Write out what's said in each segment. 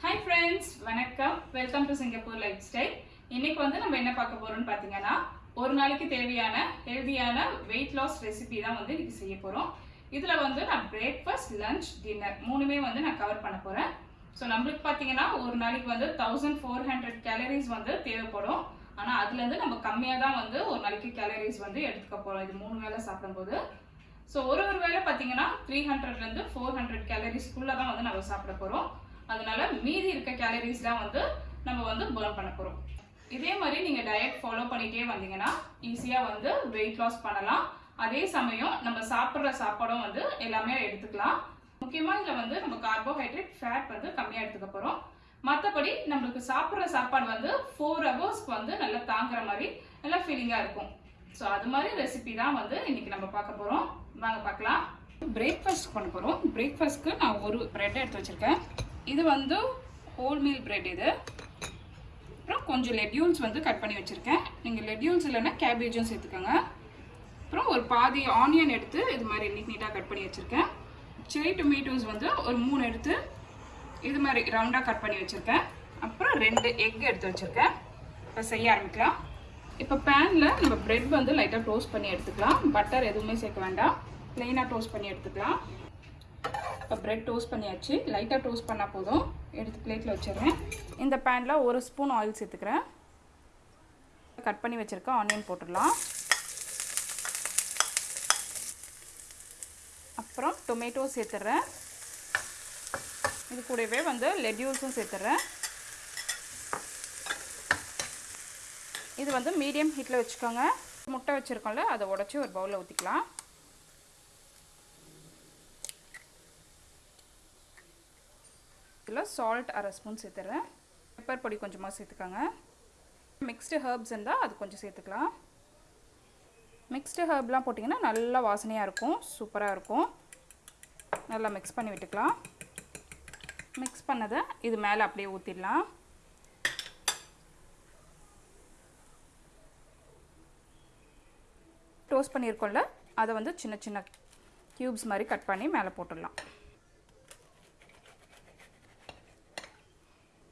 Hi friends வணக்கம். Welcome to Singapore life style இன்னைக்கு வந்து நம்ம என்ன பார்க்க போறோம்னு பார்த்தீங்கன்னா ஒரு நாளைக்கு தேவையான ஹெல்தியான வெயிட் லாஸ் ரெசிபி தான் வந்து இன்னைக்கு செய்ய போறோம். இதுல வந்து நான் பிரேக்ஃபாஸ்ட் லஞ்ச் டின்னர் மூணுமே வந்து நான் கவர் பண்ண போறேன். ஸோ நம்மளுக்கு பார்த்தீங்கன்னா ஒரு நாளைக்கு வந்து தௌசண்ட் ஃபோர் ஹண்ட்ரட் கேலரிஸ் வந்து தேவைப்படும். ஆனால் அதுலேருந்து நம்ம கம்மியாக தான் வந்து ஒரு நாளைக்கு கேலரிஸ் வந்து எடுத்துக்க போகிறோம் இது மூணு வேளை சாப்பிடும்போது. ஸோ ஒரு ஒரு வேளை பார்த்தீங்கன்னா த்ரீ ஹண்ட்ரட்லேருந்து ஃபோர் ஹண்ட்ரட் கேலரிஸ்க்குள்ளே தான் வந்து நம்ம சாப்பிட போகிறோம் அதனால மீதி இருக்க கேலரிஸ்லாம் வந்து நம்ம வந்து பேர்ன் பண்ண போகிறோம் இதே மாதிரி நீங்கள் டயட் ஃபாலோ பண்ணிகிட்டே வந்தீங்கன்னா ஈஸியாக வந்து வெயிட் லாஸ் பண்ணலாம். அதே சமயம் நம்ம சாப்பிட்ற சாப்பாடும் வந்து எல்லாமே எடுத்துக்கலாம். முக்கியமாக இதில் வந்து நம்ம கார்போஹைட்ரேட் ஃபேட் வந்து கம்மியாக எடுத்துக்க போகிறோம் மற்றபடி நம்மளுக்கு சாப்பிட்ற சாப்பாடு வந்து ஃபோர் ஹவர்ஸ்க்கு வந்து நல்லா தாங்குற மாதிரி நல்லா ஃபீலிங்காக இருக்கும். ஸோ அது மாதிரி ரெசிபி தான் வந்து இன்றைக்கி நம்ம பார்க்க போகிறோம் வாங்க பார்க்கலாம். பிரேக்ஃபாஸ்ட் பண்ண போகிறோம் பிரேக்ஃபாஸ்ட்க்கு நான் ஒரு ப்ரெட் எடுத்து வச்சுருக்கேன். இது வந்து ஹோல் மீல் பிரெட் இது. அப்புறம் கொஞ்சம் லெட்யூல்ஸ் வந்து கட் பண்ணி வச்சுருக்கேன். நீங்கள் லெட்யூல்ஸ் இல்லைன்னா கேபேஜும் சேர்த்துக்கோங்க. அப்புறம் ஒரு பாதி ஆனியன் எடுத்து இது மாதிரி நீட் நீட்டாக கட் பண்ணி வச்சுருக்கேன். சில்லி டொமேட்டோஸ் வந்து ஒரு மூணு எடுத்து இது மாதிரி ரவுண்டாக கட் பண்ணி வச்சுருக்கேன். அப்புறம் ரெண்டு எக் எடுத்து வச்சுருக்கேன். இப்போ செய்ய ஆரம்பிக்கலாம். இப்போ பேனில் நம்ம ப்ரெட் வந்து லைட்டாக டோஸ்ட் பண்ணி எடுத்துக்கலாம். பட்டர் எதுவுமே சேர்க்க வேண்டாம். ப்ளெயினாக டோஸ்ட் பண்ணி எடுத்துக்கலாம். இப்போ பிரெட் டோஸ்ட் பண்ணியாச்சு. லைட்டாக டோஸ்ட் பண்ணால் போதும். எடுத்து பிளேட்டில் வச்சிடுறேன். இந்த பேனில் ஒரு ஸ்பூன் ஆயில் சேர்த்துக்கிறேன். கட் பண்ணி வச்சுருக்க ஆனியன் போட்டுடலாம். அப்புறம் டொமேட்டோ சேர்த்துட்றேன் இது கூடவே வந்து லெட்யூஸும் சேர்த்துட்றேன் இது வந்து மீடியம் ஹீட்டில் வச்சுக்கோங்க. முட்டை வச்சுருக்கோம்ல அதை உடச்சி ஒரு பவுலில் ஊற்றிக்கலாம் இதில் சால்ட் அரை ஸ்பூன் சேர்த்துறேன். பெப்பர் பொடி கொஞ்சமாக சேர்த்துக்கோங்க. மிக்ஸ்டு ஹர்ப்ஸ் இருந்தால் அது கொஞ்சம் சேர்த்துக்கலாம். மிக்ஸ்டு ஹர்ப்லாம் போட்டிங்கன்னா நல்லா வாசனையாக இருக்கும் சூப்பராக இருக்கும். நல்லா மிக்ஸ் பண்ணி விட்டுக்கலாம். மிக்ஸ் பண்ணதை இது மேலே அப்படியே ஊற்றிடலாம் டோஸ்ட் பண்ணியிருக்கோம்ல அதை வந்து சின்ன சின்ன க்யூப்ஸ் மாதிரி கட் பண்ணி மேலே போட்டுடலாம்.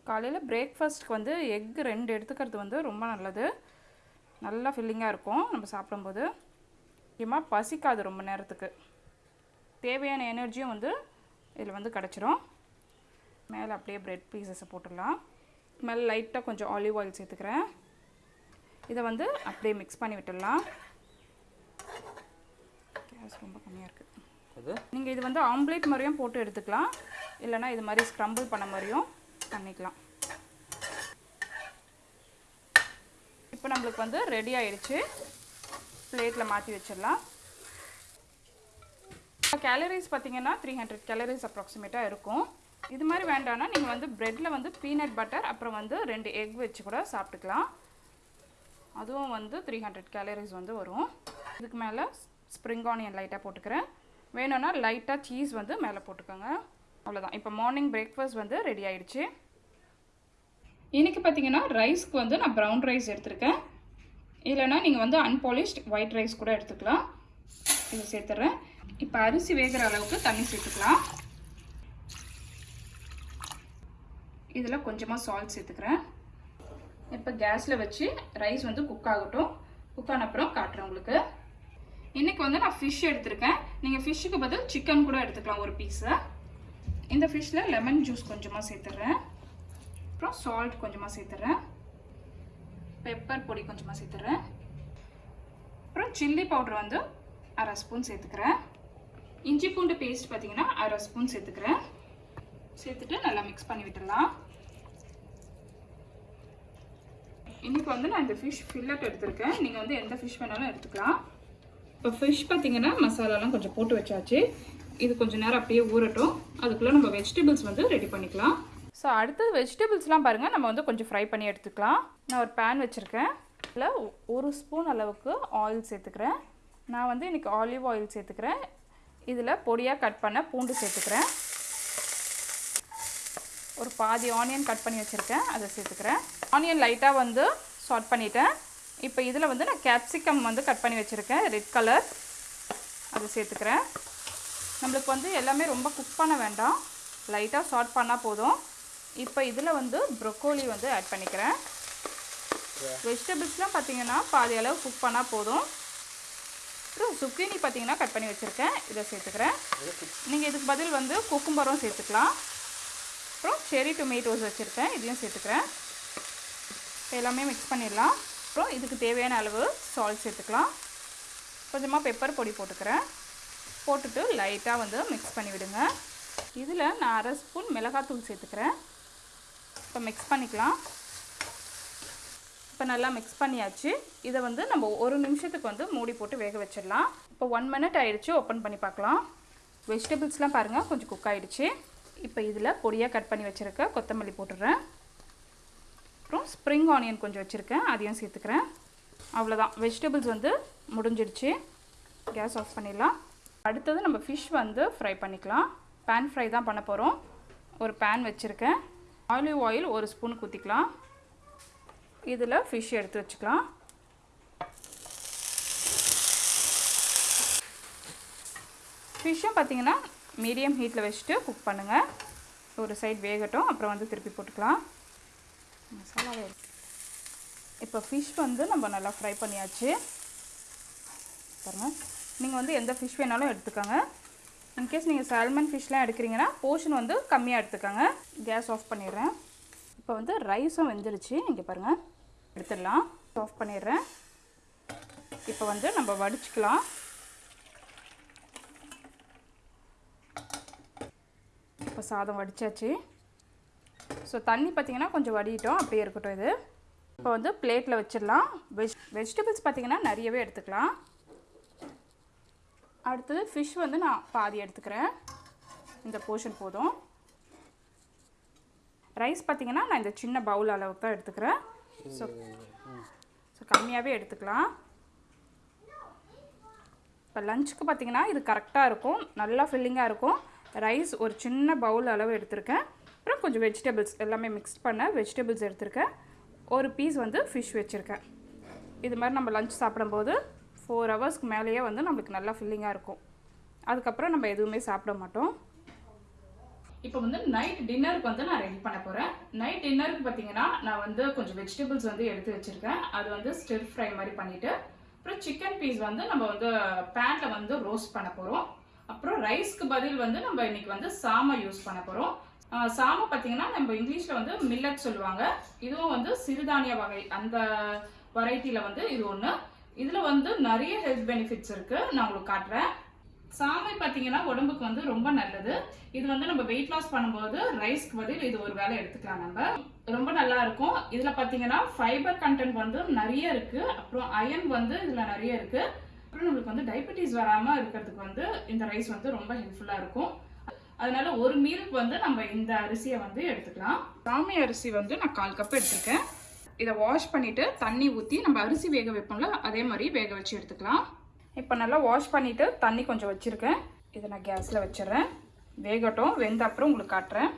காலையில் பிரேக்ஃபாஸ்ட்க்கு வந்து எக் ரெண்டு எடுத்துக்கிறது வந்து ரொம்ப நல்லது. நல்லா ஃபில்லிங்காக இருக்கும் நம்ம சாப்பிடும்போது. முக்கியமாக பசிக்காது ரொம்ப நேரத்துக்கு. தேவையான எனர்ஜியும் வந்து இதில் வந்து கிடச்சிரும். மேலே அப்படியே ப்ரெட் பீசஸை போட்டுடலாம். மேலே லைட்டாக கொஞ்சம் ஆலிவ் ஆயில் சேர்த்துக்கிறேன். இதை வந்து அப்படியே மிக்ஸ் பண்ணி விட்டுடலாம். கேஸ் ரொம்ப கம்மியாக இருக்குது நீங்கள் இது வந்து ஆம்லேட் மாதிரியும் போட்டு எடுத்துக்கலாம். இல்லைனா இது மாதிரி ஸ்க்ரம்பிள் பண்ண மாதிரியும் பண்ணிக்கலாம். இப்போ நம்மளுக்கு வந்து ரெடி ஆயிடுச்சு. பிளேட்டில் மாற்றி வச்சிடலாம். கேலரிஸ் பார்த்தீங்கன்னா த்ரீ ஹண்ட்ரட் கேலரிஸ் அப்ராக்சிமேட்டாக இருக்கும். இது மாதிரி வேண்டாம்னா நீங்கள் வந்து ப்ரெட்டில் வந்து பீனட் பட்டர் அப்புறம் வந்து ரெண்டு எக் வச்சு கூட சாப்பிட்டுக்கலாம். அதுவும் வந்து த்ரீ ஹண்ட்ரட் கேலரிஸ் வந்து வரும். இதுக்கு மேலே ஸ்ப்ரிங் ஆனியன் லைட்டாக போட்டுக்கிறேன். வேணும்னா லைட்டாக சீஸ் வந்து மேலே போட்டுக்கோங்க. அவ்வளோதான் இப்போ மார்னிங் பிரேக்ஃபாஸ்ட் வந்து ரெடி ஆயிடுச்சு. இன்றைக்கி பார்த்தீங்கன்னா ரைஸ்க்கு வந்து நான் ப்ரௌன் ரைஸ் எடுத்திருக்கேன். இல்லைனா நீங்கள் வந்து அன்பாலிஷ்ட் ஒயிட் ரைஸ் கூட எடுத்துக்கலாம். இதை சேர்த்துட்றேன் இப்போ அரிசி வேகிற அளவுக்கு தண்ணி சேர்த்துக்கலாம். இதில் கொஞ்சமாக சால்ட் சேர்த்துக்கிறேன். இப்போ கேஸில் வச்சு ரைஸ் வந்து குக் ஆகட்டும். குக் ஆன அப்புறம் காட்டுறேன் உங்களுக்கு. இன்றைக்கி வந்து நான் ஃபிஷ் எடுத்திருக்கேன். நீங்கள் ஃபிஷ்ஷுக்கு பதில் சிக்கன் கூட எடுத்துக்கலாம் ஒரு பீஸை இந்த ஃபிஷ்ஷில் லெமன் ஜூஸ் கொஞ்சமாக சேர்த்துட்றேன் அப்புறம் சால்ட் கொஞ்சமாக சேர்த்துட்றேன் பெப்பர் பொடி கொஞ்சமாக சேர்த்துட்றேன் அப்புறம் சில்லி பவுடர் வந்து அரை ஸ்பூன் சேர்த்துக்கிறேன். இஞ்சி பூண்டு பேஸ்ட் பார்த்தீங்கன்னா அரை ஸ்பூன் சேர்த்துக்கிறேன். சேர்த்துட்டு நல்லா மிக்ஸ் பண்ணி விட்டுடலாம். இன்றைக்கி வந்து நான் இந்த ஃபிஷ் ஃபில்லட் எடுத்திருக்கேன். நீங்கள் வந்து எந்த ஃபிஷ் வேணாலும் எடுத்துக்கலாம். இப்போ ஃபிஷ் பார்த்தீங்கன்னா மசாலாலாம் கொஞ்சம் போட்டு வச்சாச்சு. இது கொஞ்சம் நேரம் அப்படியே ஊறட்டும். அதுக்குள்ளே நம்ம வெஜிடபிள்ஸ் வந்து ரெடி பண்ணிக்கலாம். ஸோ அடுத்தது வெஜிடபிள்ஸ்லாம் பாருங்கள் நம்ம வந்து கொஞ்சம் ஃப்ரை பண்ணி எடுத்துக்கலாம். நான் ஒரு பேன் வச்சுருக்கேன். இதில் ஒரு ஸ்பூன் அளவுக்கு ஆயில் சேர்த்துக்கிறேன். நான் வந்து இன்றைக்கி ஆலிவ் ஆயில் சேர்த்துக்கிறேன். இதில் பொடியாக கட் பண்ண பூண்டு சேர்த்துக்கிறேன். ஒரு பாதி ஆனியன் கட் பண்ணி வச்சுருக்கேன். அதை சேர்த்துக்கிறேன். ஆனியன் லைட்டாக வந்து ஷார்ட் பண்ணிட்டேன். இப்போ இதில் வந்து நான் கேப்சிகம் வந்து கட் பண்ணி வச்சுருக்கேன். ரெட் கலர் அதை சேர்த்துக்கிறேன். நம்மளுக்கு வந்து எல்லாமே ரொம்ப குக் பண்ண வேண்டாம். லைட்டாக ஷார்ட் பண்ணால் போதும். இப்போ இதில் வந்து ப்ரொக்கோலி வந்து ஆட் பண்ணிக்கிறேன். வெஜிடபிள்ஸ்லாம் பார்த்தீங்கன்னா பாதி அளவு குக் பண்ணால் போதும். அப்புறம் சுக்கினி பார்த்தீங்கன்னா கட் பண்ணி வச்சுருக்கேன். இதை சேர்த்துக்கிறேன். நீங்கள் இதுக்கு பதில் வந்து குக்கும்பரம் சேர்த்துக்கலாம். அப்புறம் செரி டொமேட்டோஸ் வச்சுருக்கேன். இதையும் சேர்த்துக்கிறேன். எல்லாமே மிக்ஸ் பண்ணிடலாம். அப்புறம் இதுக்கு தேவையான அளவு சால்ட் சேர்த்துக்கலாம். கொஞ்சமாக பெப்பர் பொடி போட்டுக்கிறேன். போட்டுட்டு லைட்டாக வந்து மிக்ஸ் பண்ணி விடுங்க இதில் நான் அரை ஸ்பூன் மிளகாத்தூள் சேர்த்துக்கிறேன். இப்போ மிக்ஸ் பண்ணிக்கலாம். இப்போ நல்லா மிக்ஸ் பண்ணியாச்சு. இதை வந்து நம்ம ஒரு நிமிஷத்துக்கு வந்து மூடி போட்டு வேக வச்சிடலாம். இப்போ ஒன் மினிட் ஆகிடுச்சு ஓப்பன் பண்ணி பார்க்கலாம். வெஜிடபிள்ஸ்லாம் பாருங்கள் கொஞ்சம் குக் ஆகிடுச்சு இப்போ இதில் பொடியாக கட் பண்ணி வச்சுருக்க கொத்தமல்லி போட்டுடுறேன். அப்புறம் ஸ்ப்ரிங் ஆனியன் கொஞ்சம் வச்சுருக்கேன் அதையும் சேர்த்துக்கிறேன். அவ்வளோதான். வெஜிடபிள்ஸ் வந்து முடிஞ்சிடுச்சு. கேஸ் ஆஃப் பண்ணிடலாம். அடுத்தது நம்ம ஃபிஷ் வந்து ஃப்ரை பண்ணிக்கலாம். பேன் ஃப்ரை தான் பண்ண போகிறோம் ஒரு பேன் வச்சுருக்கேன். ஆலிவ் ஆயில் ஒரு ஸ்பூன் ஊற்றிக்கலாம் இதில் ஃபிஷ் எடுத்து வச்சுக்கலாம். ஃபிஷ்ஷும் பார்த்தீங்கன்னா மீடியம் ஹீட்டில் வச்சுட்டு குக் பண்ணுங்கள் ஒரு சைடு வேகட்டும் அப்புறம் வந்து திருப்பி போட்டுக்கலாம். மசாலாவே இப்போ ஃபிஷ் வந்து நம்ம நல்லா ஃப்ரை பண்ணியாச்சு. பாருங்கள் நீங்கள் வந்து எந்த ஃபிஷ் வேணாலும் எடுத்துக்கோங்க. இன்கேஸ் நீங்கள் சால்மன் ஃபிஷ்லாம் எடுக்கிறீங்கன்னா போர்ஷன் வந்து கம்மியாக எடுத்துக்கோங்க. கேஸ் ஆஃப் பண்ணிடுறேன். இப்போ வந்து ரைஸும் வெந்துருச்சு. இங்கே பாருங்கள் எடுத்துடலாம். ஆஃப் பண்ணிடுறேன். இப்போ வந்து நம்ம வடிச்சுக்கலாம். இப்போ சாதம் வடித்தாச்சு ஸோ தண்ணி பார்த்திங்கன்னா கொஞ்சம் வடிட்டோம் அப்படியே இருக்கட்டும் இது. இப்போ வந்து பிளேட்டில் வச்சிடலாம். வெஜ் வெஜிடபிள்ஸ் பார்த்திங்கன்னா நிறையவே எடுத்துக்கலாம். அடுத்தது ஃபிஷ் வந்து நான் பாதி எடுத்துக்கிறேன். இந்த போர்ஷன் போதும். ரைஸ் பார்த்திங்கன்னா நான் இந்த சின்ன பவுல் அளவுக்கு தான் எடுத்துக்கிறேன். ஸோ ஸோ கம்மியாகவே எடுத்துக்கலாம். இப்போ லஞ்சுக்கு பார்த்திங்கன்னா இது கரெக்டாக இருக்கும். நல்லா ஃபில்லிங்காக இருக்கும். ரைஸ் ஒரு சின்ன பவுல் அளவு எடுத்திருக்கேன். அப்புறம் கொஞ்சம் வெஜிடபிள்ஸ் எல்லாமே மிக்ஸ் பண்ண வெஜிடபிள்ஸ் எடுத்திருக்கேன். ஒரு பீஸ் வந்து ஃபிஷ் வச்சுருக்கேன். இது மாதிரி நம்ம லஞ்ச் சாப்பிடும்போது ஃபோர் ஹவர்ஸ்க்கு மேலேயே வந்து நம்மளுக்கு நல்லா ஃபில்லிங்காக இருக்கும். அதுக்கப்புறம் நம்ம எதுவுமே சாப்பிட மாட்டோம். இப்போ வந்து நைட் டின்னருக்கு வந்து நான் ரெடி பண்ண போகிறேன் நைட் டின்னருக்கு பார்த்தீங்கன்னா நான் வந்து கொஞ்சம் வெஜிடபிள்ஸ் வந்து எடுத்து வச்சுருக்கேன். அது வந்து ஸ்டிர் ஃப்ரை மாதிரி பண்ணிவிட்டு அப்புறம் சிக்கன் பீஸ் வந்து நம்ம வந்து பேனில் வந்து ரோஸ்ட் பண்ண போகிறோம் அப்புறம் ரைஸ்க்கு பதில் வந்து நம்ம இன்னைக்கு வந்து சாமை யூஸ் பண்ண போகிறோம் சாமை பார்த்தீங்கன்னா நம்ம இங்கிலீஷில் வந்து மில்லட் சொல்லுவாங்க. இதுவும் வந்து சிறுதானிய வகை. அந்த வெரைட்டியில் வந்து இது ஒன்று இதில் வந்து நிறைய ஹெல்த் பெனிஃபிட்ஸ் இருக்குது நான் உங்களுக்கு காட்டுறேன். சாமை பார்த்தீங்கன்னா உடம்புக்கு வந்து ரொம்ப நல்லது. இது வந்து நம்ம வெயிட் லாஸ் பண்ணும்போது ரைஸ்க்கு பதில் இது ஒரு வேலை எடுத்துக்கலாம் நம்ம. ரொம்ப நல்லா இருக்கும். இதில் பார்த்தீங்கன்னா ஃபைபர் கண்டென்ட் வந்து நிறைய இருக்குது அப்புறம் அயன் வந்து இதில் நிறைய இருக்குது அப்புறம் நம்மளுக்கு வந்து டயபெட்டிஸ் வராமல் இருக்கிறதுக்கு வந்து இந்த ரைஸ் வந்து ரொம்ப ஹெல்ப்ஃபுல்லாக இருக்கும். அதனால ஒரு மீலுக்கு வந்து நம்ம இந்த அரிசியை வந்து எடுத்துக்கலாம். சாமை அரிசி வந்து நான் கால் கப் எடுத்துருக்கேன். இதை வாஷ் பண்ணிவிட்டு தண்ணி ஊற்றி நம்ம அரிசி வேக வைப்போம்ல அதே மாதிரி வேக வச்சு எடுத்துக்கலாம். இப்போ நல்லா வாஷ் பண்ணிவிட்டு தண்ணி கொஞ்சம் வச்சுருக்கேன். இதை நான் கேஸில் வச்சிடுறேன். வேகட்டும் வெந்த அப்புறம் உங்களுக்கு காட்டுறேன்.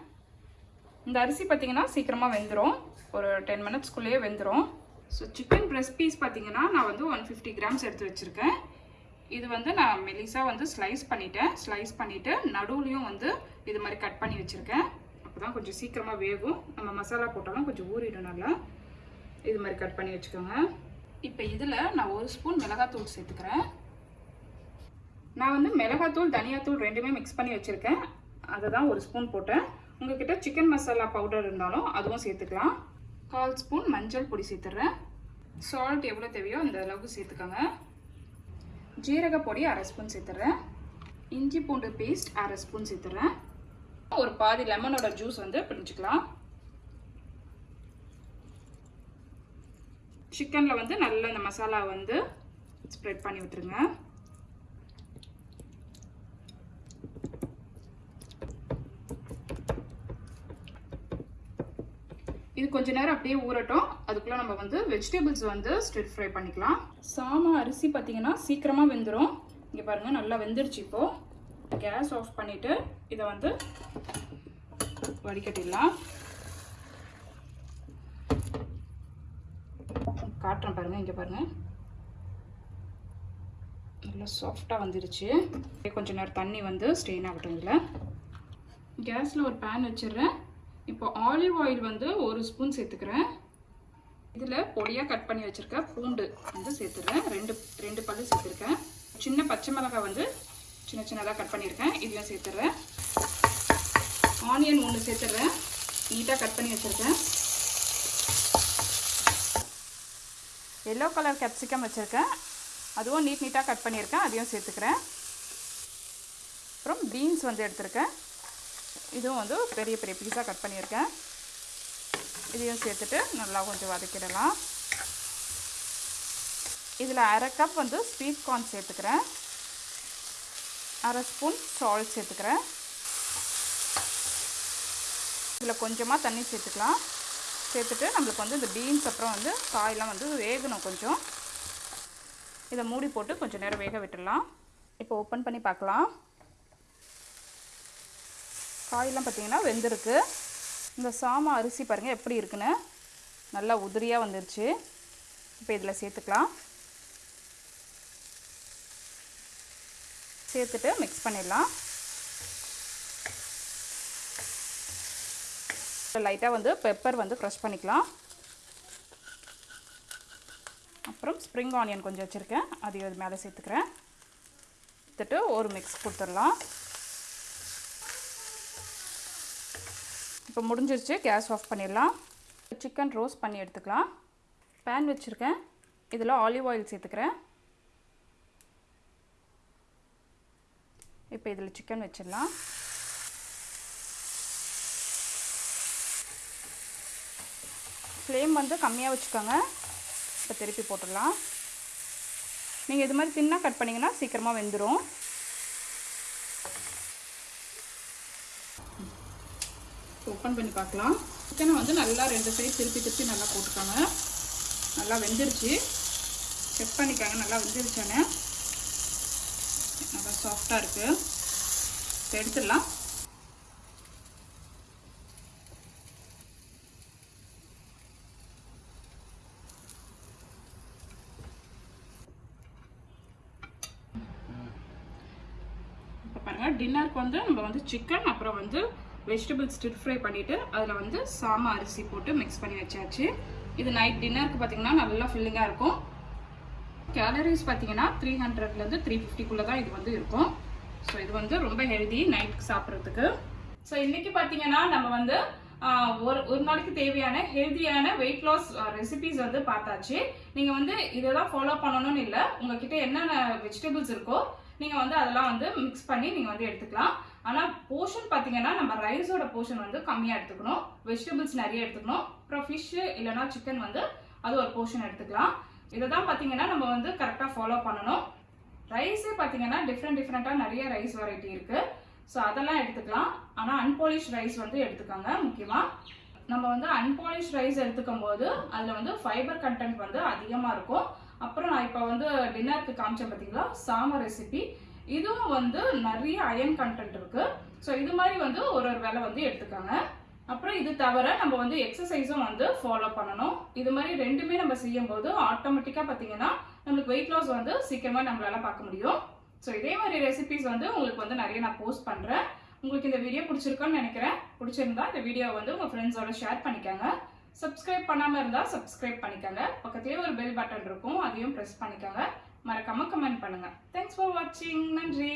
இந்த அரிசி பார்த்தீங்கன்னா சீக்கிரமாக வெந்துடும் ஒரு டென் மினிட்ஸ்க்குள்ளேயே வெந்துடும் ஸோ சிக்கன் ப்ரெஸ் பீஸ் பார்த்திங்கன்னா நான் வந்து ஒன் ஃபிஃப்டி கிராம்ஸ் எடுத்து வச்சுருக்கேன். இது வந்து நான் மெலிசாக வந்து ஸ்லைஸ் பண்ணிட்டேன். ஸ்லைஸ் பண்ணிவிட்டு நடுவுலையும் வந்து இது மாதிரி கட் பண்ணி வச்சுருக்கேன். அப்போ தான் கொஞ்சம் சீக்கிரமாக வேகும். நம்ம மசாலா போட்டாலும் கொஞ்சம் ஊறிடும் நல்லா. இது மாதிரி கட் பண்ணி வச்சுக்கோங்க. இப்போ இதில் நான் ஒரு ஸ்பூன் மிளகாத்தூள் சேர்த்துக்கிறேன். நான் வந்து மிளகாத்தூள் தனியாத்தூள் ரெண்டுமே மிக்ஸ் பண்ணி வச்சுருக்கேன். அதை தான் ஒரு ஸ்பூன் போட்டேன். உங்ககிட்ட சிக்கன் மசாலா பவுடர் இருந்தாலும் அதுவும் சேர்த்துக்கலாம். கால் ஸ்பூன் மஞ்சள் பொடி சேர்த்துட்றேன் சால்ட் எவ்வளோ தேவையோ அந்த அளவுக்கு சேர்த்துக்கோங்க. ஜீரக பொடி அரை ஸ்பூன் சேர்த்துட்றேன் இஞ்சி பூண்டு பேஸ்ட் அரை ஸ்பூன் சேர்த்துட்றேன் ஒரு பாதி லெமனோட ஜூஸ் வந்து பிடிச்சிக்கலாம் சிக்கனில் வந்து நல்லா இந்த மசாலா வந்து ஸ்ப்ரெட் பண்ணி விட்டுருங்க. இது கொஞ்ச நேரம் அப்படியே ஊறட்டும். அதுக்குள்ளே நம்ம வந்து வெஜிடபிள்ஸ் வந்து ஸ்ட்ரெட் ஃப்ரை பண்ணிக்கலாம். சாமா அரிசி பார்த்தீங்கன்னா சீக்கிரமாக வெந்துடும் இங்கே பாருங்கள் நல்லா வெந்துருச்சு இப்போது கேஸ் ஆஃப் பண்ணிவிட்டு இதை வந்து வடிகட்டிடலாம். காட்டுறேன் பாருங்கள் இங்கே பாருங்கள் நல்லா சாஃப்டாக வந்துருச்சு. கொஞ்சம் நேரம் தண்ணி வந்து ஸ்டெயின் ஆகட்டும் இதில். கேஸில் ஒரு பேன் வச்சிடுறேன். இப்போ ஆலிவ் ஆயில் வந்து ஒரு ஸ்பூன் சேர்த்துக்கிறேன். இதில் பொடியாக கட் பண்ணி வச்சுருக்க பூண்டு வந்து சேர்த்துடுறேன் ரெண்டு ரெண்டு பல்லு சேர்த்துருக்கேன். சின்ன பச்சை மிளகாய் வந்து சின்ன சின்னதாக கட் பண்ணியிருக்கேன். இதையும் சேர்த்துடுறேன் ஆனியன் ஒன்று சேர்த்துடுறேன் நீட்டாக கட் பண்ணி வச்சுருக்கேன். எல்லோ கலர் கேப்சிகம் வச்சுருக்கேன். அதுவும் நீட் நீட்டாக கட் பண்ணியிருக்கேன். அதையும் சேர்த்துக்கிறேன். அப்புறம் பீன்ஸ் வந்து எடுத்திருக்கேன். இதுவும் வந்து பெரிய பெரிய பீஸாக கட் பண்ணியிருக்கேன். இதையும் சேர்த்துட்டு நல்லா கொஞ்சம் வதக்கிடலாம். இதில் அரை கப் வந்து ஸ்வீட் கார்ன் சேர்த்துக்கிறேன். அரை ஸ்பூன் சால்ட் சேர்த்துக்கிறேன். இதில் கொஞ்சமாக தண்ணி சேர்த்துக்கலாம். சேர்த்துட்டு நம்மளுக்கு வந்து இந்த பீன்ஸ் அப்புறம் வந்து காயெலாம் வந்து வேகணும் கொஞ்சம். இதை மூடி போட்டு கொஞ்சம் நேரம் வேக விட்டுடலாம். இப்போ ஓப்பன் பண்ணி பார்க்கலாம். காயெல்லாம் பார்த்தீங்கன்னா வெந்திருக்கு. இந்த சாமா அரிசி பாருங்கள் எப்படி இருக்குன்னு. நல்லா உதிரியாக வந்துருச்சு. இப்போ இதில் சேர்த்துக்கலாம். சேர்த்துட்டு மிக்ஸ் பண்ணிடலாம். லைட்டாக வந்து பெப்பர் வந்து க்ரஷ் பண்ணிக்கலாம். அப்புறம் ஸ்ப்ரிங் ஆனியன் கொஞ்சம் வச்சுருக்கேன். அதையும் அது மேலே சேர்த்துக்கிறேன். எடுத்துட்டு ஒரு மிக்ஸ் கொடுத்துடலாம். இப்போ முடிஞ்சிருச்சு. கேஸ் ஆஃப் பண்ணிடலாம். சிக்கன் ரோஸ்ட் பண்ணி எடுத்துக்கலாம். பேன் வச்சுருக்கேன். இதில் ஆலிவ் ஆயில் சேர்த்துக்கிறேன். இப்போ இதில் சிக்கன் வச்சிடலாம். ஃப்ளேம் வந்து கம்மியாக வச்சுக்கோங்க. இப்போ திருப்பி போட்டுடலாம். நீங்கள் இது மாதிரி தின்னாக கட் பண்ணிங்கன்னா சீக்கிரமாக வெந்துடும் ஓப்பன் பண்ணி பார்க்கலாம். சிக்கனை வந்து நல்லா ரெண்டு சைடு திருப்பி திருப்பி நல்லா போட்டுக்கோங்க. நல்லா வெந்துருச்சு. செக் பண்ணிக்கோங்க. நல்லா வெந்துருச்சானே? நல்லா சாஃப்டாக இருக்குது எடுத்துடலாம் இப்போ பாருங்கள் டின்னருக்கு வந்து நம்ம வந்து சிக்கன் அப்புறம் வந்து வெஜிடபிள் ஸ்டிர் ஃப்ரை பண்ணிவிட்டு அதில் வந்து சாமா அரிசி போட்டு மிக்ஸ் பண்ணி வச்சாச்சு. இது நைட் டின்னருக்கு பார்த்தீங்கன்னா நல்லா ஃபில்லிங்காக இருக்கும். கேலரிஸ் பார்த்தீங்கன்னா த்ரீ ஹண்ட்ரட்லேருந்து த்ரீ ஃபிஃப்டிக்குள்ளே தான் இது வந்து இருக்கும். ஸோ இது வந்து ரொம்ப ஹெல்தி நைட்டுக்கு சாப்பிட்றதுக்கு. ஸோ இன்றைக்கி பார்த்தீங்கன்னா நம்ம வந்து ஒரு ஒரு நாளைக்கு தேவையான ஹெல்தியான வெயிட் லாஸ் ரெசிபிஸ் வந்து பார்த்தாச்சு. நீங்கள் வந்து இதெல்லாம் ஃபாலோ பண்ணணும்னு இல்லை. உங்ககிட்ட என்னென்ன வெஜிடபிள்ஸ் இருக்கோ நீங்கள் வந்து அதெல்லாம் வந்து மிக்ஸ் பண்ணி நீங்கள் வந்து எடுத்துக்கலாம். ஆனால் போர்ஷன் பார்த்தீங்கன்னா நம்ம ரைஸோட போர்ஷன் வந்து கம்மியாக எடுத்துக்கணும். வெஜிடபிள்ஸ் நிறைய எடுத்துக்கணும். அப்புறம் ஃபிஷ்ஷு இல்லைனா சிக்கன் வந்து அது ஒரு போர்ஷன் எடுத்துக்கலாம். இதை தான் பார்த்தீங்கன்னா நம்ம வந்து கரெக்டாக ஃபாலோ பண்ணணும். ரைஸே பார்த்தீங்கன்னா டிஃப்ரெண்ட் டிஃப்ரெண்ட்டாக நிறைய ரைஸ் வெரைட்டி இருக்குது ஸோ அதெல்லாம் எடுத்துக்கலாம். ஆனால் அன்பாலிஷ் ரைஸ் வந்து எடுத்துக்கோங்க முக்கியமாக நம்ம வந்து அன்பாலிஷ் ரைஸ் எடுத்துக்கும் போது அதில் வந்து ஃபைபர் கண்டென்ட் வந்து அதிகமாக இருக்கும். அப்புறம் நான் இப்போ வந்து டின்னருக்கு காமிச்சேன் பார்த்தீங்களா சாம ரெசிபி இதுவும் வந்து நிறைய அயன் கண்டென்ட் இருக்குது ஸோ இது மாதிரி வந்து ஒரு ஒரு வேலை வந்து எடுத்துக்கோங்க. அப்புறம் இது தவிர நம்ம வந்து எக்ஸசைஸும் வந்து ஃபாலோ பண்ணணும். இது மாதிரி ரெண்டுமே நம்ம செய்யும்போது ஆட்டோமேட்டிக்காக பார்த்தீங்கன்னா நம்மளுக்கு வெயிட் லாஸ் வந்து சீக்கிரமாக நம்மளால பார்க்க முடியும். ஸோ இதே மாதிரி ரெசிபிஸ் வந்து உங்களுக்கு வந்து நிறைய நான் போஸ்ட் பண்ணுறேன் உங்களுக்கு இந்த வீடியோ பிடிச்சிருக்கோன்னு நினைக்கிறேன். பிடிச்சிருந்தா இந்த வீடியோ வந்து உங்கள் ஃப்ரெண்ட்ஸோட ஷேர் பண்ணிக்கோங்க. சப்ஸ்கிரைப் பண்ணாமல் இருந்தால் சப்ஸ்கிரைப் பண்ணிக்கோங்க. பக்கத்துலேயே ஒரு பெல் பட்டன் இருக்கும். அதையும் ப்ரெஸ் பண்ணிக்கோங்க. மறக்காம கமெண்ட் பண்ணுங்கள் தேங்க்ஸ் ஃபார் வாட்சிங் நன்றி.